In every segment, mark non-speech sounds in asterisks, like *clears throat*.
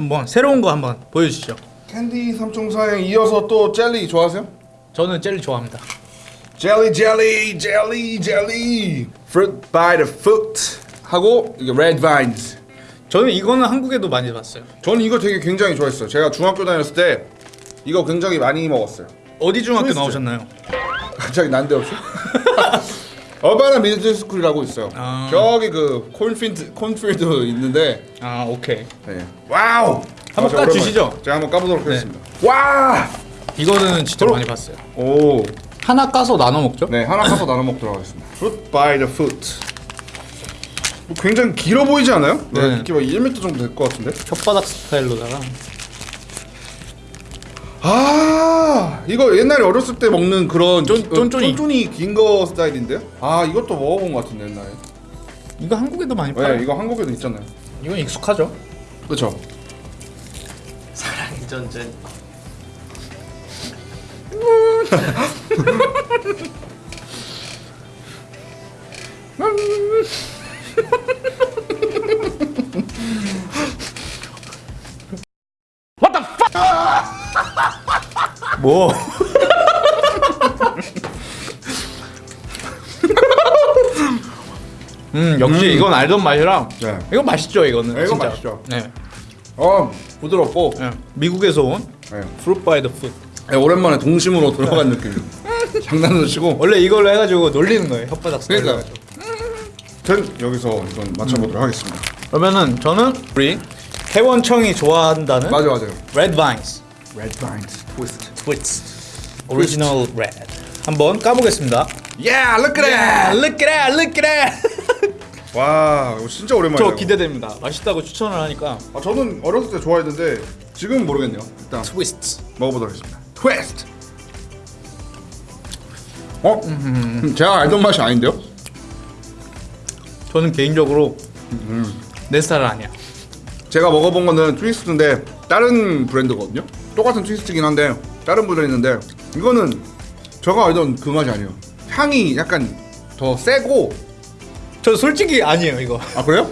한번 새로운 거 한번 보여주시죠. 캔디 삼총사에 이어서 또 젤리 좋아하세요? 저는 젤리 좋아합니다. 젤리 젤리 젤리 젤리 Fruit by the foot 하고 이게 Red Vines 저는 이거는 한국에도 많이 봤어요. 저는 이거 되게 굉장히 좋아했어요 제가 중학교 다녔을 때 이거 굉장히 많이 먹었어요 어디 중학교. 나오셨나요? 갑자기 난데없이 *laughs* Urbana Middle School이라고 있어요 아. 저기 그 cornfield cornfield 있는데 아 오케이. 네. wow 한번 까 주시죠. 오랜만에. 제가 한번 까보도록 네. 하겠습니다 와! 이거는 진짜 바로- 많이 봤어요. 오 하나 까서 나눠 먹죠? 네 하나 까서 나눠 먹도록 하겠습니다 *laughs* Fruit by the foot 뭐 굉장히 길어 보이지 않아요? 네. 네. 이렇게 막 1m 정도 될 것 같은데 혓바닥 스타일로다가 아 이거 옛날에 어렸을 때 먹는 그런 쫀- 기- 어, 쫀쫀이. 쫀쫀이 긴 거 스타일인데요? 아 이것도 먹어본 것 같은데 옛날에 이거 한국에도 많이 팔아요. 네 이거 한국에도 있잖아요 이건 익숙하죠. 그렇죠 사랑의 전쟁 *laughs* 뭐? *laughs* 음 역시 이건 알던 맛이라 네. 이거 맛있죠 이거는 네, 이거 진짜. 맛있죠. 네. 어 부드럽고 네. 미국에서 온 네. by the foot 네, 오랜만에 동심으로 들어간 느낌 장난도 치고 *laughs* 원래 이걸로 해가지고 놀리는 거예요 혓바닥 그러니까 전 여기서 이건 맞춰보도록 하겠습니다 그러면은 저는 우리 태원청이 좋아한다는 맞아 맞아요 red vines Red Vines Twist twist original red 한번 까보겠습니다 Yeah look at Yeah, that look at that, look at that. *laughs* 와 이거 진짜 오랜만이에요 저 기대됩니다. 맛있다고 추천을 하니까 아, 저는 어렸을 때 좋아했는데 지금은 모르겠네요 일단 트위스트. 먹어보도록 하겠습니다 트위스트 어? 음, *laughs* 제가 알던 맛이 아닌데요? 저는 개인적으로 내 스타일 아니야. 제가 먹어본 거는 트위스트인데 다른 브랜드거든요 똑같은 트위스트긴 한데 다른 브랜드인데 이거는 제가 알던 그 맛이 아니에요 향이 약간 더 세고 저 솔직히 아니에요 이거. 아 그래요?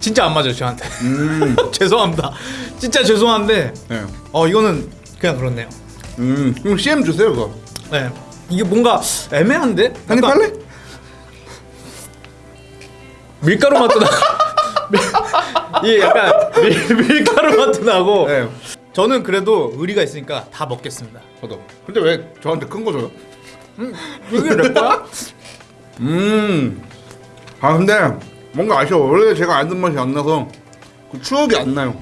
진짜 안 맞아요 저한테. 음, *laughs* 죄송합니다. 진짜 죄송한데 네. 어 이거는 그냥 그렇네요. 음, 그럼 CM 주세요 그거 네. 이게 뭔가 애매한데? 한입 할래? 밀가루 맛도 나. *laughs* 이게 약간 밀, 밀가루 맛도 나고. 네 저는 그래도 의리가 있으니까 다 먹겠습니다. 저도 근데 왜 저한테 큰 거 줘요? 이게 내 거야? *laughs* 음. 아 근데 뭔가 아쉬워. 원래 제가 알던 맛이 안 나서 그 추억이 안 나요.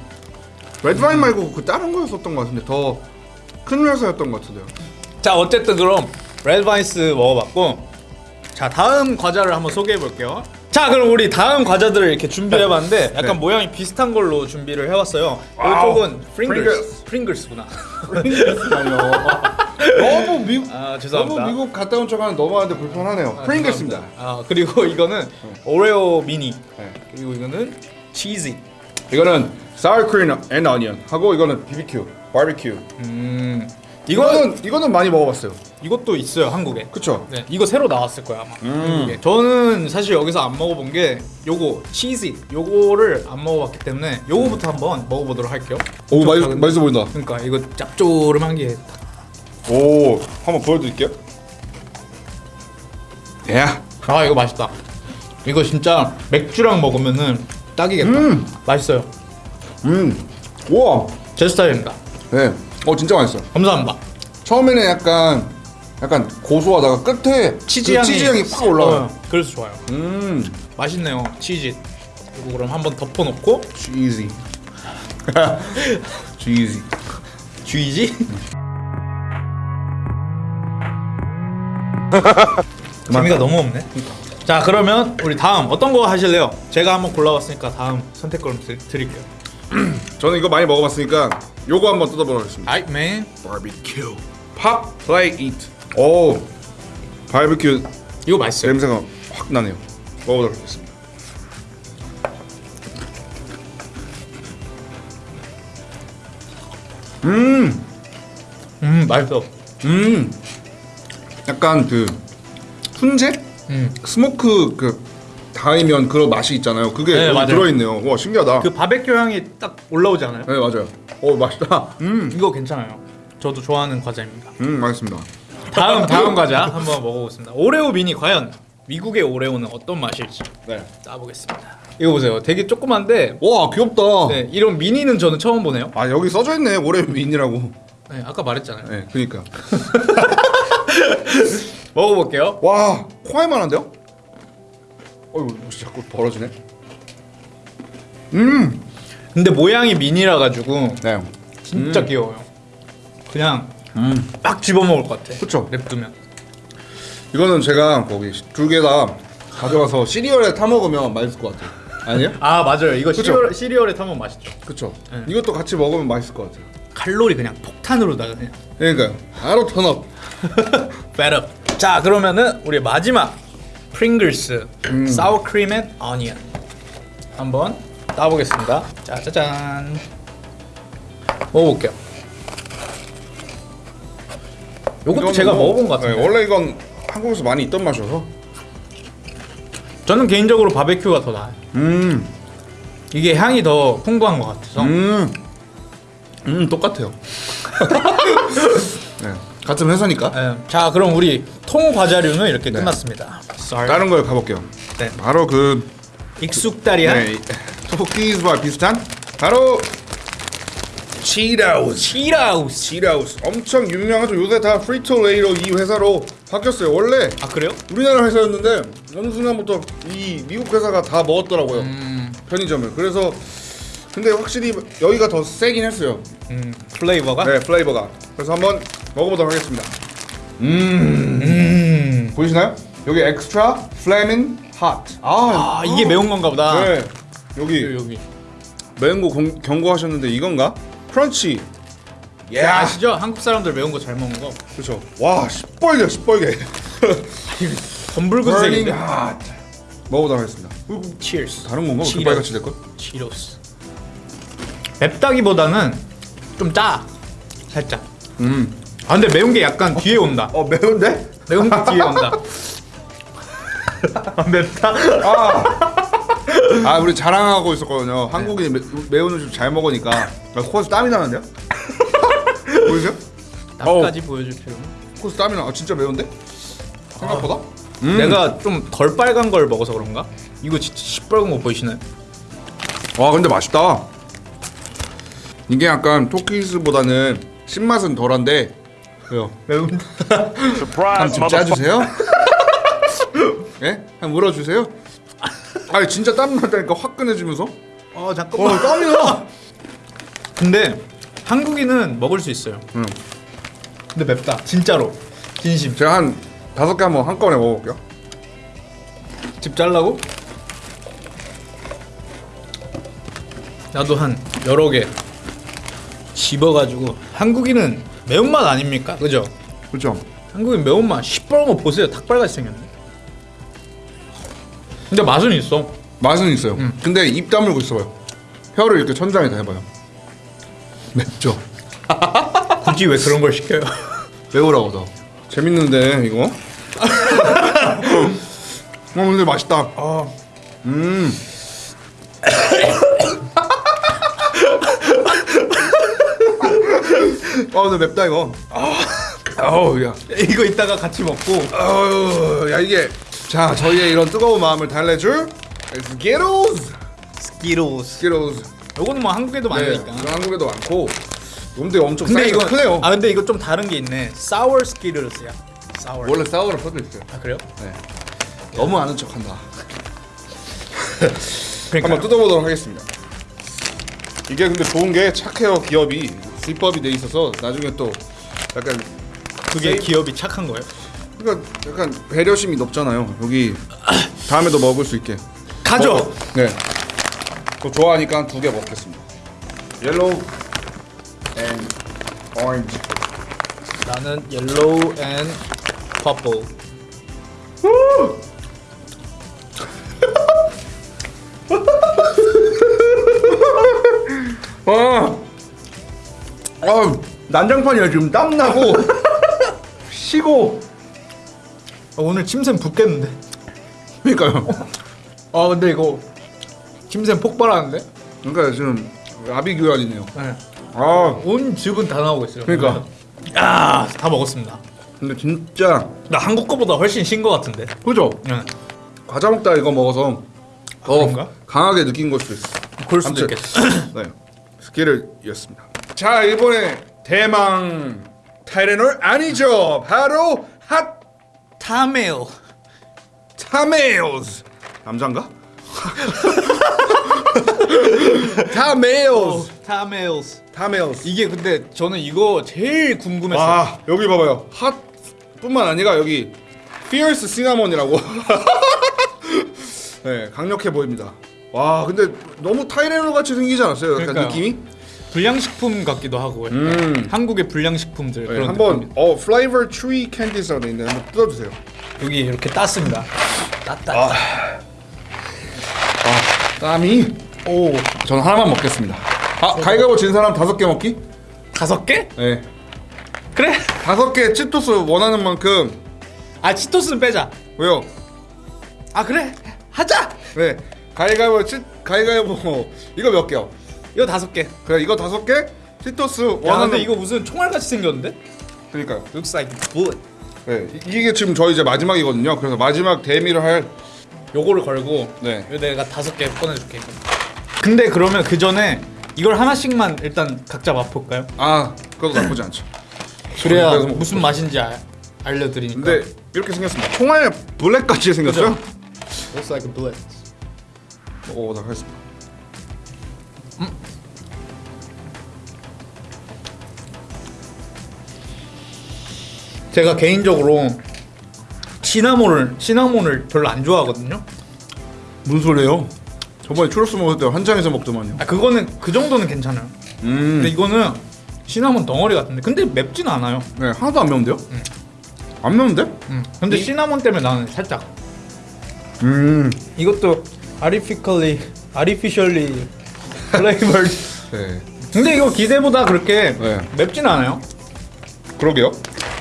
Red Vines 말고 그 다른 거였었던 것 같은데 더 큰 회사였던 것 같은데요. 자 어쨌든 그럼 Red Vines 먹어봤고 자 다음 과자를 한번 소개해 볼게요 자 그럼 우리 다음 과자들을 이렇게 준비해 봤는데 약간 네. 모양이 비슷한 걸로 준비를 해봤어요 wow. 이쪽은 프링글스 프링글스. 프링글스구나 아니요. 너무 미국 아 너무 죄송합니다 미국 갔다 온 척하는 너무한데 불편하네요. 아, 프링글스입니다. 아 그리고 이거는 오레오 미니 네. 그리고 이거는 치즈 이거는 sour cream and onion 하고 이거는 BBQ, 바비큐. 음 이거는 이거는 많이 먹어봤어요. 이것도 있어요 한국에 그쵸? 네, 이거 새로 나왔을 거야 아마. 음. 저는 사실 여기서 안 먹어본 게 요거 치즈 요거를 안 먹어봤기 때문에 요거부터 한번 먹어보도록 할게요. 오 맛있 작은데. 맛있어 보인다. 그러니까 이거 짭조름한 게 오 한번 보여드릴게요. 예. 아 이거 맛있다. 이거 진짜 맥주랑 먹으면은 딱이겠다. 음. 맛있어요. 음. 우와. 제 스타일입니다. 네. 어 진짜 맛있어. 감사합니다. 처음에는 약간 약간 고소하다가 끝에 치즈 그 향이 치즈 향이 팍 올라와요. 어, 그래서 좋아요. 음. 맛있네요 치즈. 이거 그럼 한번 덮어놓고 cheesy. cheesy. 쥐지? 재미가 너무 없네. 자 그러면 우리 다음 어떤 거 하실래요? 제가 한번 골라봤으니까 다음 선택권 드, 드릴게요. *clears throat* 저는 이거 많이 먹어봤으니까 요거 한번 뜯어보도록 하겠습니다. 아 man. 바비큐. pop play eat. 오. 바비큐 이거 맛있어요. 냄새가 확 나네요. 먹어보도록 하겠습니다. 음. 음 맛있어. 음. 약간 그 훈제? 음. smoke 그 닿으면 그런 맛이 있잖아요. 그게 네, 여기 맞아요. 들어있네요. 와 신기하다. 그 바베큐 향이 딱 올라오지 않아요? 네 맞아요. 오 맛있다. 음, 이거 괜찮아요. 저도 좋아하는 과자입니다. 음 맛있습니다. 다음 다음 과자 한번 먹어보겠습니다. 오레오 미니 과연 미국의 오레오는 어떤 맛일지 네. 따보겠습니다. 이거 보세요. 되게 조그만데 와 귀엽다. 네, 이런 미니는 저는 처음 보네요. 아 여기 써져 있네 오레오 미니라고. 네, 아까 말했잖아요. 네, 그니까. *laughs* 먹어볼게요. 와 코알만한데요? 어이구 혹시 자꾸 벌어지네. 음. 근데 모양이 미니라 가지고 네. 진짜 귀여워요. 그냥 음. 막 집어먹을 것 같아. 그쵸. 냅두면. 이거는 제가 거기 두 개 다 가져가서 시리얼에 타 먹으면 맛있을 것 같아요. 아니에요? 아 맞아요. 이거 그쵸? 시리얼, 시리얼에 타면 맛있죠. 그쵸. 네. 이것도 같이 먹으면 맛있을 것 같아요. 칼로리 그냥 폭탄으로다가 그냥. 그러니까요. 바로 turn up. 배럽. 자 그러면은 우리 마지막 프링글스 음. sour cream and onion 한번 따보겠습니다. 자 짜잔. 먹어볼게요. 요것도 제가 뭐- 먹어본 것 같은데. 네, 원래 이건 한국에서 많이 있던 맛이어서. 저는 개인적으로 바베큐가 더 나아요. 음. 이게 향이 더 풍부한 것 같아서. 음. 음 똑같아요. *laughs* 네. 같은 회사니까. 예, 자 그럼 우리 통 과자류는 이렇게 네. 끝났습니다. 다른 걸 가볼게요. 네. 바로 그 익숙다리한 네, 토끼즈와 비슷한 바로 치라우스. 치라우스. 치라우스 엄청 유명하죠. 요새 다 프리토레이로 이 회사로 바뀌었어요. 원래 아 그래요? 우리나라 회사였는데 어느 순간부터 이 미국 회사가 다 먹었더라고요. 음, 편의점을. 그래서 근데 확실히 여기가 더 세긴 했어요. 음 flavor가. 네, flavor가. 그래서 한번 먹어보도록 하겠습니다. 음. 보이시나요? 여기 extra flamin' hot. 아, 아 이게 매운 건가 보다. 네. 여기 여기. 여기. 매운 거 공- 경고하셨는데 이건가? crunch. 예. 야 아시죠? 한국 사람들 매운 거 잘 먹는 거. 그렇죠. 와, 시뻘게 시뻘게. *laughs* 검붉은색인데. 핫. 먹어보도록 하겠습니다. Cheers. 다른 건가? 그 치로. 빨갛지 될 걸? 치로스. 맵다기보다는 좀 짜. 살짝. 음. 아 근데 매운 게 약간 뒤에 온다. 어 매운데? 매운 게 뒤에 온다. *laughs* 아, 맵다. 아 우리 자랑하고 있었거든요. 한국인이 매, 매운 음식 잘 먹으니까 나 코에서 땀이 나는데요? *laughs* 보이세요? 나까지 보여줄 필요는. 코에서 땀이 나. 아, 진짜 매운데? 생각보다? 음. 내가 좀 덜 빨간 걸 먹어서 그런가? 이거 진짜 시뻘건 거 보이시나요? 와 근데 맛있다. 이게 약간 토끼스보다는 신맛은 덜한데 왜요? 매운. *laughs* 한좀 짜주세요. *laughs* 예? 한 물어주세요. 아 진짜 땀 난다니까 화끈해지면서. 어어 잠깐만. 땀이 나. 근데 한국인은 먹을 수 있어요. 응. 근데 맵다. 진짜로. 진심. 제가 한 다섯 개 한번 한꺼번에 먹어볼게요. 집 잘라고? 나도 한 여러 개 집어가지고 한국인은 매운맛 아닙니까? 그죠? 그렇죠. 한국인 매운맛 시뻘건 거 보세요 닭발같이 생겼네 근데 맛은 있어 맛은 있어요. 근데 입 다물고 있어요. 혀를 이렇게 천장에 대봐요. 맵죠. *laughs* 굳이 왜 그런 걸 시켜요? *laughs* 매우라고 더. 재밌는데 이거. 어 근데 맛있다. 아, 음. *laughs* 아 근데 맵다 이거. 아우 야. 이거 이따가 같이 먹고 아우 야 이게 자 저희의 이런 뜨거운 마음을 달래줄 Skittles Skittles Skittles. 요거는 뭐 한국에도 네, 많으니까 이건 한국에도 많고. 근데 엄청 근데 이거 크네요. 아 근데 이거 좀 다른 게 있네 sour Skittles야 sour 원래 sour라 써져 있어요. 아 그래요? 네. 너무 아는 척한다. *laughs* 한번 뜯어보도록 하겠습니다. 이게 근데 좋은 게 착해요 기업이 집업이 돼 있어서 나중에 또 약간 그게 세이- 기업이 착한 거예요? 그러니까 약간 배려심이 높잖아요. 여기 다음에도 먹을 수 있게. 가져! 먹어. 네. 또 좋아하니까 두 개 먹겠습니다. yellow and orange. 나는 yellow and purple 아, 아 난장판이야 지금 땀 나고 *laughs* 쉬고. 아, 오늘 침샘 붓겠는데 그러니까요. 아 근데 이거 침샘 폭발하는데? 그러니까 지금 아비규환이네요. 네. 아 온 즙은 다 나오고 있어요. 그러니까. 야다 먹었습니다. 근데 진짜 나 한국 거보다 훨씬 신 거 같은데. 그죠? 네. 과자 먹다 이거 먹어서 더 그런가? 강하게 느낀 걸 수도 있어. 그럴 수도 있겠어. *clears throat* 네. Skittles이었습니다. 자 이번에 대망 타이레놀 아니죠. 바로 Hot Tamale. 타메오스 남잔가? Tamales. 타메오스 이게 근데 저는 이거 제일 궁금했어요. 아 여기 봐봐요 hot뿐만 아니라 여기 fierce cinnamon이라고 *laughs* 네 강력해 보입니다 와 근데 너무 타이레놀 같이 생기지 않았어요? 약간 그러니까요. 느낌이? 불량식품 같기도 하고 음. 한국의 불량식품들 네, 그런 한번. 어 flavor 트리 돼 있는데 한번 뜯어주세요 여기 이렇게 땄습니다. 땄다. 아 땀이 오 저는 하나만 먹겠습니다 아 가위바위보 진 사람 다섯 개 먹기? 다섯 개? 네 그래? 다섯 개 치토스 원하는 만큼 아 치토스는 빼자. 왜요? 아 그래? 하자. 네 가위가위보 치 가위가위보 이거 몇 개요? 이거 다섯 개. 그래 이거 다섯 개 치토스 야 원하는 근데 이거 무슨 총알 같이 생겼는데? 그러니까요 Looks like bullet. 네 이- 이게 지금 저희 이제 마지막이거든요 그래서 마지막 대미를 할 요거를 걸고 네. 이거 내가 다섯 개 꺼내줄게. 근데 그러면 그 전에 이걸 하나씩만 일단 각자 맛볼까요? 아 그것도 나쁘지 않죠 *laughs* 그래야 무슨 맛인지 알, 알려드리니까. 근데 이렇게 생겼습니다 총알 블랙같이 생겼어요? Looks like a bullet. 먹어보도록 하겠습니다 제가 개인적으로 시나몬을 시나몬을 별로 안 좋아하거든요. 무슨 소리예요? 저번에 추러스 먹을 때 한장에서 먹더만요 아 그거는 그 정도는 괜찮아요. 음 근데 이거는 시나몬 덩어리 같은데 근데 맵진 않아요. 네, 하나도 안 매운데요? 안 매운데? 음. 근데 시나몬 때문에 나는 살짝 음 이것도 flavored. 네. 근데 이거 기대보다 그렇게 네. 맵진 않아요. 그러게요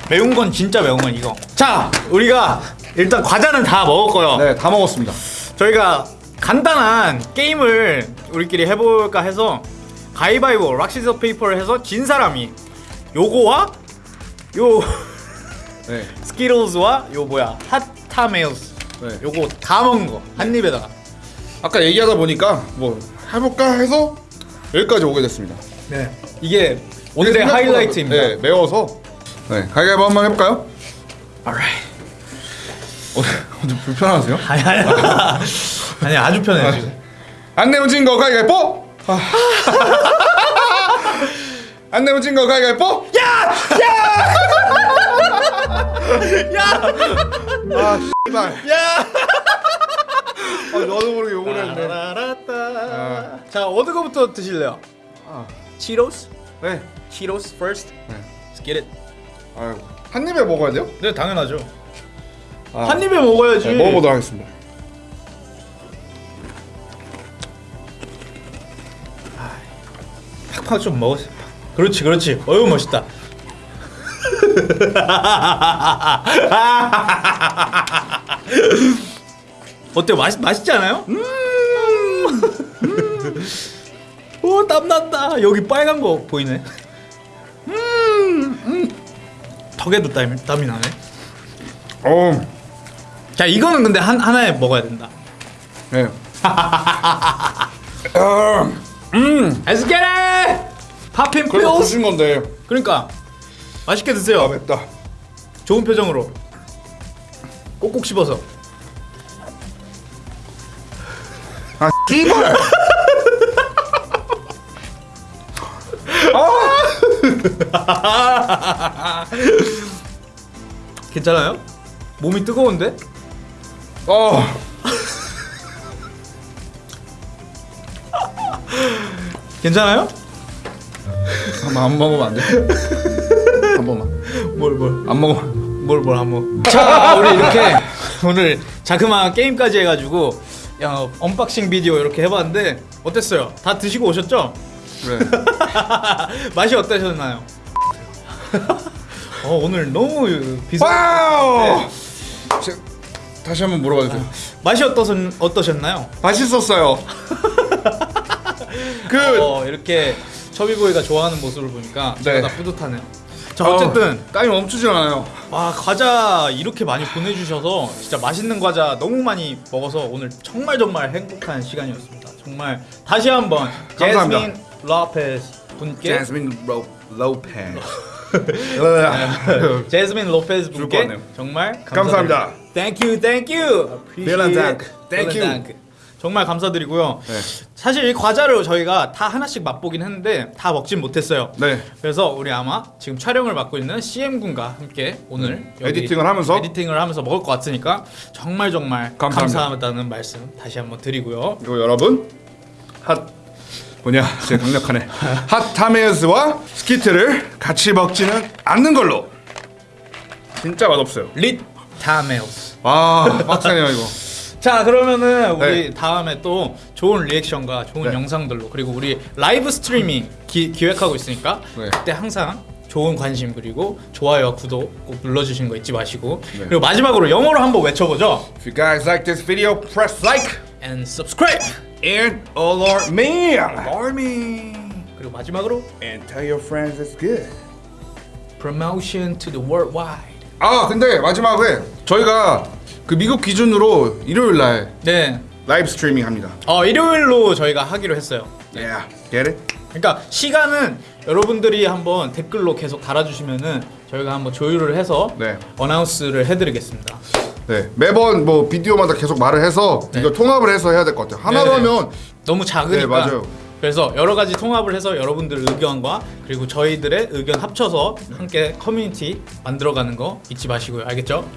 매운 건 진짜 매운 건 이거. 자, 우리가 일단 과자는 다 먹었고요. 네 다 먹었습니다 저희가 간단한 게임을 우리끼리 해볼까 해서 가위바위보 rock scissor paper를 해서 진 사람이 요거와 요 네. *laughs* Skittles와 요 뭐야 Hot Tamales 네. 요거 다 먹은 거 한 입에다가 아까 얘기하다 보니까 뭐 해볼까 해서 여기까지 오게 됐습니다 네 이게 오늘의 하이라이트입니다. 네 매워서 네 가위바위보 한번 해볼까요? Alright. 어, 좀 불편하세요? *laughs* 아니 아니 *laughs* 아니 아주 편해 지금. 안 내면 진거 가위바위보! 아. *laughs* 안 내면 진거 가위바위보! 야! 아 씨발 야! 아, 너도 모르게 욕을 했네 따라라따. 자 어느 거부터 드실래요? 아, 치로스? 네 치로스 first. 네. Let's get it. 아유 한 입에 먹어야 돼요? 네 당연하죠. 아, 한 입에 먹어야지. 네, 먹어보도록 하겠습니다 팍팍 좀 먹었어. 그렇지, 그렇지. 어유 멋있다. *laughs* 어때? 맛 맛있지 않아요? 음. 오, 땀 난다. 여기 빨간 거 보이네. 음. 턱에도 땀이 땀이 나네. 어, 자, 이거는 근데 한 하나에 먹어야 된다. 네 아, *laughs* 음 it! 팝핀 필스. 부신 건데 그러니까 맛있게 드세요. 아 맵다 좋은 표정으로 꼭꼭 씹어서 아 씨발 괜찮아요? 몸이 뜨거운데? 어 괜찮아요? 한번 안 먹으면 안 돼? 한 번만 뭘 뭘? 안 먹으면 뭘뭘 한 번 자 우리 이렇게 *laughs* 오늘 자그마한 게임까지 해가지고 야, unboxing 비디오 이렇게 해봤는데 어땠어요? 다 드시고 오셨죠? 그래 *laughs* 맛이 어떠셨나요? 어 오늘 너무 비싸 와우 네. 제- 다시 한번 물어봐 주세요. 맛이 어떠셨, 어떠셨나요? 맛있었어요. *laughs* 그 어, 이렇게 chubby boy가 좋아하는 모습을 보니까 네. 제가 다 뿌듯하네요. 자 어쨌든 어, 땀이 멈추질 않아요. 와 과자 이렇게 많이 보내주셔서 진짜 맛있는 과자 너무 많이 먹어서 오늘 정말 정말 행복한 시간이었습니다. 정말 다시 한번 감사합니다. 제스민 로페스 분께 제스민 로 로페. *laughs* 제스민 로페스 것 분께. 정말 감사합니다. Thank you, thank you. Vielen Dank. Thank Vielen you. 정말 감사드리고요. 네. 사실 이 과자를 저희가 다 하나씩 맛보긴 했는데 다 먹진 못했어요. 네. 그래서 우리 아마 지금 촬영을 맡고 있는 CM 군과 함께 오늘 음. editing을 하면서? editing을 하면서 먹을 것 같으니까 정말 정말 감사합니다. 감사하다는 말씀 다시 한번 드리고요. 그리고 여러분 핫 뭐냐 제 강력하네 *laughs* 핫 타메스와 스키트를 같이 먹지는 않는 걸로 진짜 맛없어요 릿 Tamales. 아 빡세네요 이거 자 그러면은 우리 네. 다음에 또 좋은 reaction과 좋은 네. 영상들로 그리고 우리 live streaming 기, 기획하고 있으니까 네. 그때 항상 좋은 관심 그리고 좋아요와 구독 꼭 눌러주시는 거 잊지 마시고 네. 그리고 마지막으로 영어로 한번 외쳐보죠. If you guys like this video press like And subscribe. and alert me Army. 그리고 마지막으로 and tell your friends it's good promotion to the worldwide. 아 근데 마지막에 저희가 그 미국 기준으로 일요일 날 네. 라이브 스트리밍 합니다 어 일요일로 저희가 하기로 했어요. yeah get it? 그러니까 시간은 여러분들이 한번 댓글로 계속 달아주시면은 저희가 한번 조율을 해서 네. 어나운스를 해드리겠습니다. 네 매번 뭐 비디오마다 계속 말을 해서 네. 이거 통합을 해서 해야 될 것 같아요 하나로 네네. 하면 너무 작으니까. 네, 맞아요. 그래서 여러 가지 통합을 해서 여러분들 의견과 그리고 저희들의 의견 합쳐서 함께 커뮤니티 만들어가는 거 잊지 마시고요. 알겠죠?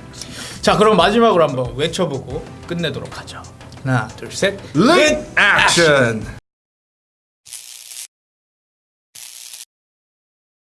자, 그럼 마지막으로 한번 외쳐보고 끝내도록 하죠. 하나, 둘, 셋. lit action